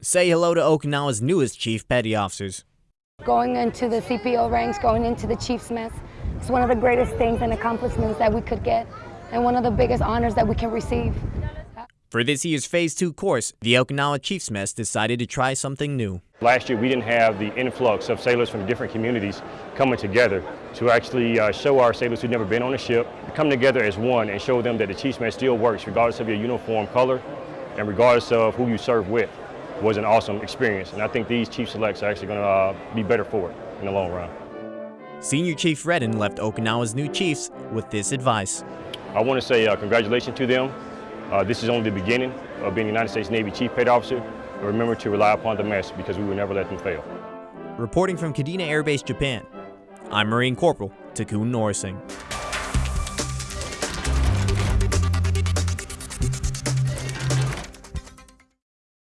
say hello to Okinawa's newest Chief Petty Officers. Going into the CPO ranks, going into the Chief's mess, it's one of the greatest things and accomplishments that we could get, and one of the biggest honors that we can receive. For this year's Phase 2 course, the Okinawa Chiefs Mess decided to try something new. Last year, we didn't have the influx of sailors from different communities coming together to actually uh, show our sailors who've never been on a ship, come together as one and show them that the Chiefs Mess still works regardless of your uniform color and regardless of who you serve with was an awesome experience. And I think these Chief Selects are actually going to uh, be better for it in the long run. Senior Chief Redden left Okinawa's new Chiefs with this advice. I want to say uh, congratulations to them. Uh, this is only the beginning of being a United States Navy Chief Petty Officer. But remember to rely upon the mess because we will never let them fail. Reporting from Kadena Air Base, Japan, I'm Marine Corporal Takun Norsing.